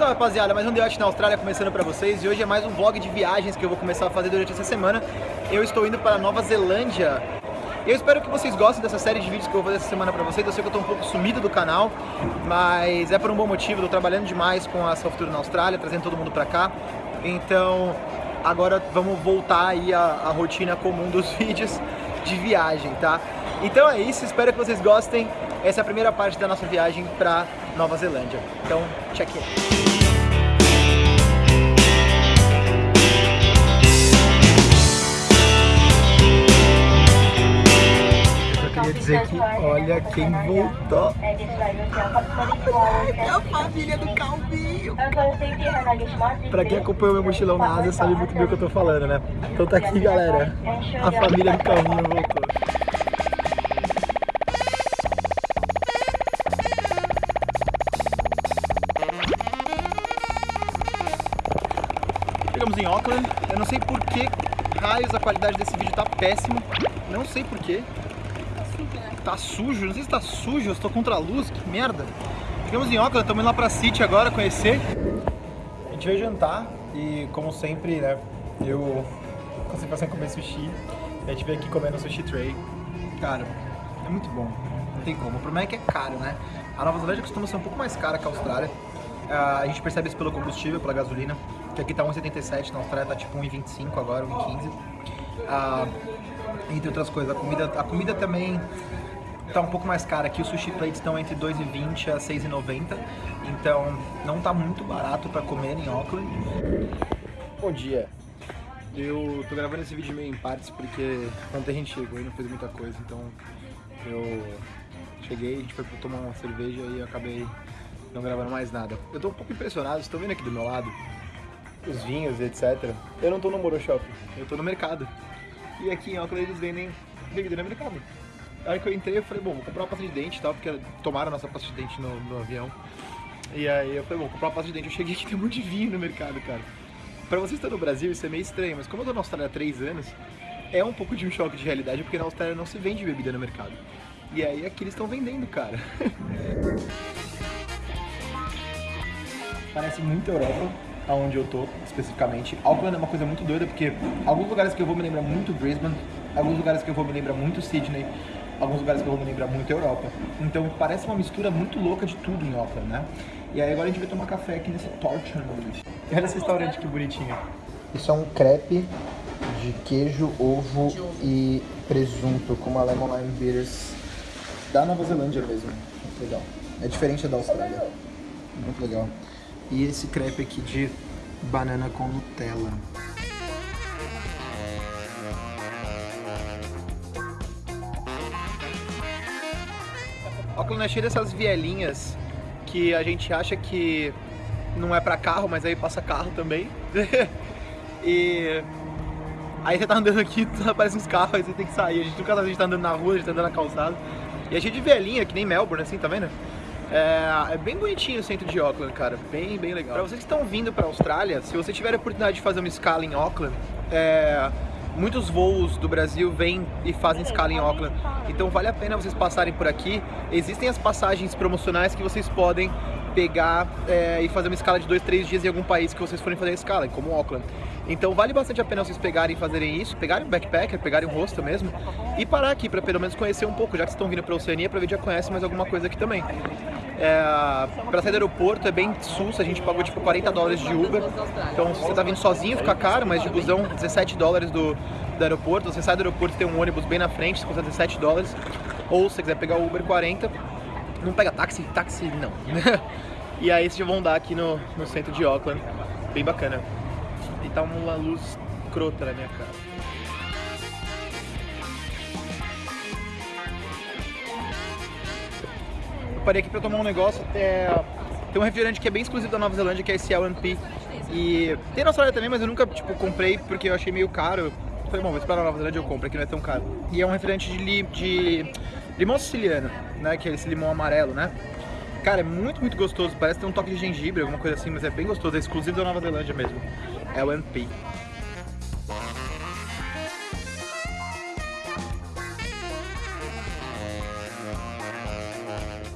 Salve rapaziada, mais um The na Austrália começando pra vocês e hoje é mais um vlog de viagens que eu vou começar a fazer durante essa semana. Eu estou indo para Nova Zelândia. Eu espero que vocês gostem dessa série de vídeos que eu vou fazer essa semana pra vocês. Eu sei que eu tô um pouco sumido do canal, mas é por um bom motivo. Eu tô trabalhando demais com a Software na Austrália, trazendo todo mundo pra cá. Então, agora vamos voltar aí à rotina comum dos vídeos de viagem, tá? Então é isso, espero que vocês gostem. Essa é a primeira parte da nossa viagem pra Nova Zelândia. Então, check in. queria dizer que olha quem voltou. É a família do Calvinho. Pra quem acompanhou meu mochilão na Ásia sabe muito bem o que eu tô falando, né? Então tá aqui, galera. A família do Calvinho voltou. Em Auckland. Eu não sei por que raios a qualidade desse vídeo tá péssimo. Não sei por quê. Tá sujo, não sei se tá sujo, eu estou contra a luz, que merda. Chegamos em Auckland, estamos indo lá pra City agora conhecer. A gente veio jantar e, como sempre, né, eu consegui passar comer sushi. A gente veio aqui comendo sushi tray. Cara, é muito bom, não tem como. O problema é que é caro, né? A Nova Zelândia costuma ser um pouco mais cara que a Austrália. Uh, a gente percebe isso pelo combustível, pela gasolina, que aqui tá 1,77, na Austrália tá tipo 1,25 agora, 1,15. Uh, entre outras coisas, a comida, a comida também tá um pouco mais cara. Aqui os sushi plates estão entre 2,20 a 6,90. Então não tá muito barato para comer em Auckland. Bom dia. Eu tô gravando esse vídeo meio em partes porque ontem a gente chegou e não fez muita coisa, então eu cheguei, a gente foi tomar uma cerveja e eu acabei não gravando mais nada. Eu tô um pouco impressionado, vocês estão vendo aqui do meu lado os vinhos, etc. Eu não tô no Moro Shop, eu tô no mercado. E aqui em Auckland eles vendem bebida no mercado. Aí que eu entrei, eu falei, bom, vou comprar uma pasta de dente e tal, porque tomaram a nossa pasta de dente no, no, avião. E aí eu falei, bom, vou comprar uma pasta de dente. Eu cheguei aqui, tem um monte de vinho no mercado, cara. Pra vocês que estão no Brasil, isso é meio estranho, mas como eu tô na Austrália há três anos, é um pouco de um choque de realidade, porque na Austrália não se vende bebida no mercado. E aí aqui eles estão vendendo, cara. Parece muito Europa, aonde eu tô, especificamente. Auckland é uma coisa muito doida, porque alguns lugares que eu vou me lembrar muito Brisbane, alguns lugares que eu vou me lembrar muito Sydney, alguns lugares que eu vou me lembrar muito Europa. Então parece uma mistura muito louca de tudo em Auckland, né? E aí agora a gente vai tomar café aqui nesse Torture Olha esse restaurante que bonitinho. Isso é um crepe de queijo, ovo e presunto com uma lemon lime bitters da Nova Zelândia mesmo. Legal. É diferente da Austrália. Muito legal. E esse crepe aqui de banana com Nutella. Auckland é cheio dessas vielinhas que a gente acha que não é pra carro, mas aí passa carro também. e aí você tá andando aqui, aparece uns carros, aí você tem que sair. A gente nunca sabe, a gente tá andando na rua, a gente tá andando na calçada. E é cheio de vielinha, que nem Melbourne, assim, tá vendo? É, é, bem bonitinho o centro de Auckland, cara. Bem, bem legal. Pra vocês que estão vindo pra Austrália, se você tiver a oportunidade de fazer uma escala em Auckland, é, muitos voos do Brasil vêm e fazem escala em Auckland. Então vale a pena vocês passarem por aqui. Existem as passagens promocionais que vocês podem pegar é, e fazer uma escala de dois, três dias em algum país que vocês forem fazer a escala, como Auckland. Então vale bastante a pena vocês pegarem e fazerem isso, pegarem um backpacker, pegarem um hostel mesmo e parar aqui para pelo menos conhecer um pouco, já que vocês estão vindo para a Oceania, para ver já conhece mais alguma coisa aqui também. É, para sair do aeroporto é bem sus, a gente pagou tipo 40 dólares de Uber, então se você tá vindo sozinho fica caro, mas de busão 17 dólares do, do aeroporto, você sai do aeroporto tem um ônibus bem na frente, custa 17 dólares, ou se você quiser pegar o Uber 40, não pega táxi, táxi não. e aí vocês vão dar aqui no, no centro de Auckland, bem bacana. E tá uma luz crota na minha cara. Parei aqui pra tomar um negócio, é, tem um refrigerante que é bem exclusivo da Nova Zelândia, que é esse LNP. E tem na Austrália também, mas eu nunca, tipo, comprei porque eu achei meio caro. falei, bom, vou esperar na Nova Zelândia eu compro, aqui não é tão caro. E é um refrigerante de, li, de limão siciliano, né, que é esse limão amarelo, né. Cara, é muito, muito gostoso, parece ter um toque de gengibre, alguma coisa assim, mas é bem gostoso, é exclusivo da Nova Zelândia mesmo. LNP.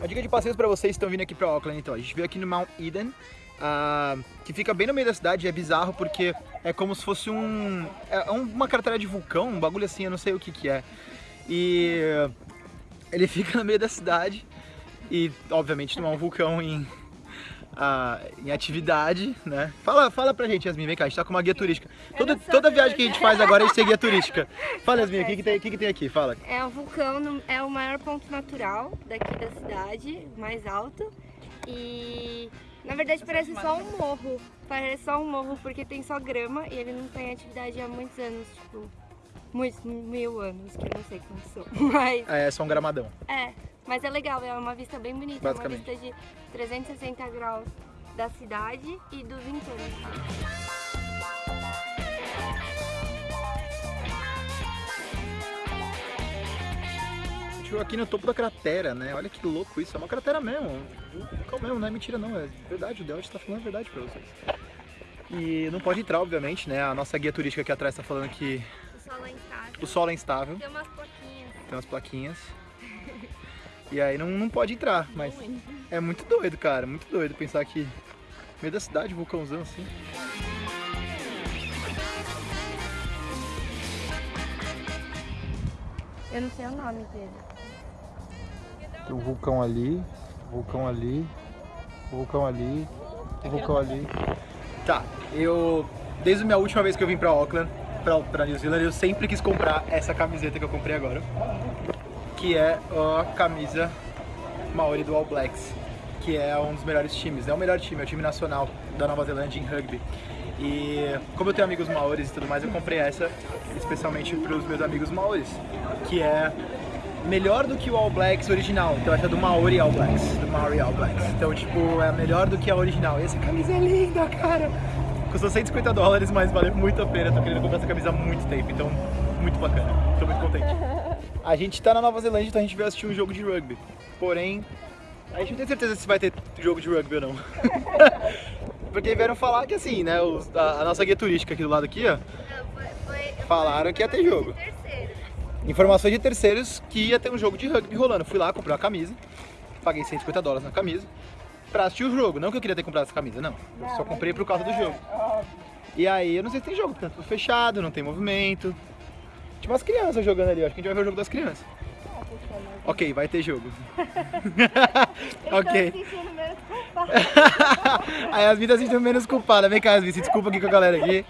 A dica de passeios para vocês que estão vindo aqui para Auckland, então. A gente veio aqui no Mount Eden ah, que fica bem no meio da cidade, é bizarro porque é como se fosse um... é uma cratera de vulcão, um bagulho assim, eu não sei o que que é. E ele fica no meio da cidade e, obviamente, não é um vulcão em, ah, em atividade, né? Fala, fala pra gente, Yasmin, vem cá, a gente tá com uma guia turística. Toda, toda viagem que a gente faz agora, a gente tem guia turística. Fala, Yasmin, o que, que, tem, que, que tem aqui? Fala. É um vulcão, é o maior ponto natural daqui da cidade, mais alto. E na verdade parece só um morro. Parece só um morro porque tem só grama e ele não tem atividade há muitos anos, tipo, muitos mil anos, que eu não sei quantos são. Mas. É, é só um gramadão. É, mas é legal, é uma vista bem bonita, é uma vista de 360 graus da cidade e dos entornos. aqui no topo da cratera, né? Olha que louco isso, é uma cratera mesmo. Vulcão mesmo, não é mentira não, é verdade, o Delta está falando a verdade pra vocês. E não pode entrar, obviamente, né? A nossa guia turística aqui atrás está falando que... O solo é instável. O solo é instável. Tem umas plaquinhas. Tem umas plaquinhas. e aí não, não pode entrar, mas é muito doido, cara, muito doido pensar que no meio da cidade, vulcãozão assim. Eu não sei o nome dele. Tem um vulcão ali, vulcão ali, vulcão ali, vulcão ali. Tá, eu... Desde a minha última vez que eu vim pra Auckland, pra, pra New Zealand, eu sempre quis comprar essa camiseta que eu comprei agora. Que é a camisa Maori do All Blacks. Que é um dos melhores times, é o melhor time, é o time nacional da Nova Zelândia em rugby. E como eu tenho amigos maores e tudo mais, eu comprei essa especialmente para os meus amigos maores, que é melhor do que o All Blacks original. Então essa é do Maori All Blacks, do Maori All Blacks. Então tipo, é melhor do que a original. E essa camisa é linda, cara. Custou 150 dólares, mas valeu muito a pena. Tô querendo comprar essa camisa há muito tempo, então muito bacana. Tô muito contente. A gente tá na Nova Zelândia, então a gente veio assistir um jogo de rugby. Porém, a gente não tem certeza se vai ter jogo de rugby ou não. Porque vieram falar que assim, né, os, a, a, nossa guia turística aqui do lado aqui, ó. Não, foi, foi, falaram que ia ter jogo informações de terceiros que ia ter um jogo de rugby rolando. Fui lá, comprei uma camisa, paguei 150 dólares na camisa, pra assistir o jogo. Não que eu queria ter comprado essa camisa, não. Eu só comprei por causa do jogo. E aí, eu não sei se tem jogo, tá tudo fechado, não tem movimento. Tinha umas crianças jogando ali, acho que a gente vai ver o jogo das crianças. Ok, vai ter jogo. ok. Aí as vidas se sentindo menos culpadas. Vem cá, Yasmin, se desculpa aqui com a galera aqui.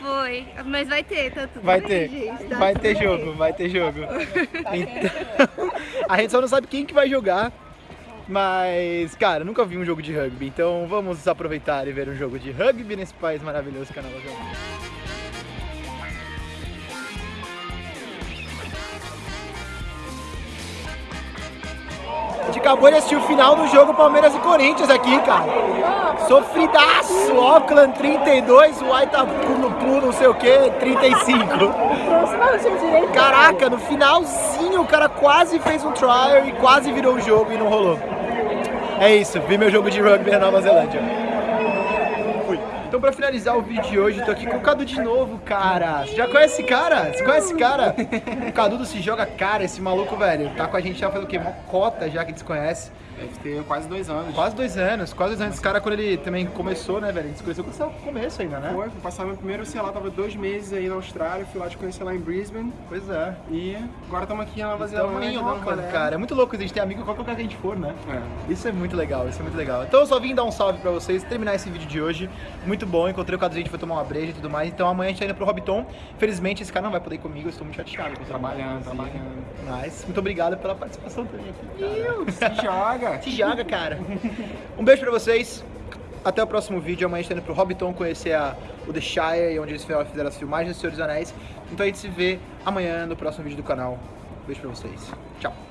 Foi, mas vai ter, tá tudo Vai bem, ter, gente, tá vai ter jogo, bem. vai ter jogo. Então, a gente só não sabe quem que vai jogar. Mas, cara, nunca vi um jogo de rugby, então vamos aproveitar e ver um jogo de rugby nesse país maravilhoso que é a Nova Zelândia. A gente acabou de assistir o final do jogo Palmeiras e Corinthians aqui, cara. Sofridaço! Auckland 32, o Aitapunupu não sei o que, 35. Caraca, no finalzinho o cara quase fez um trial e quase virou o jogo e não rolou. É isso, vi meu jogo de rugby na Nova Zelândia. Então pra finalizar o vídeo de hoje, tô aqui com o Cadu de novo, cara. Você já conhece esse cara? Você conhece esse cara? O Cadu do Se Joga Cara, esse maluco, velho. Tá com a gente já faz o quê? Uma cota já que desconhece. Deve ter quase dois anos. Quase dois anos, quase dois anos. Esse cara, quando ele também começou, né, velho? A gente se conheceu quando no começo ainda, né? Foi, fui passar meu primeiro, sei lá, tava dois meses aí na Austrália, fui lá te conhecer lá em Brisbane. Pois é. E agora estamos aqui na Nova Zelândia. em Auckland, cara. É muito louco a gente ter amigo em qualquer lugar que a gente for, né? É. Isso é muito legal, isso é muito legal. Então eu só vim dar um salve pra vocês, terminar esse vídeo de hoje. Muito bom, encontrei o Cadu, a gente foi tomar uma breja e tudo mais. Então amanhã a gente tá indo pro Hobbiton. Felizmente esse cara não vai poder ir comigo, eu estou muito chateado. Trabalhando, trabalhando. Mas muito obrigado pela participação também aqui. Cara. Se joga! Se joga, cara. Um beijo pra vocês. Até o próximo vídeo. Amanhã a gente tá indo pro Hobbiton conhecer a, o The Shire, onde eles fizeram as filmagens do Senhor dos Anéis. Então a gente se vê amanhã no próximo vídeo do canal. Beijo pra vocês. Tchau.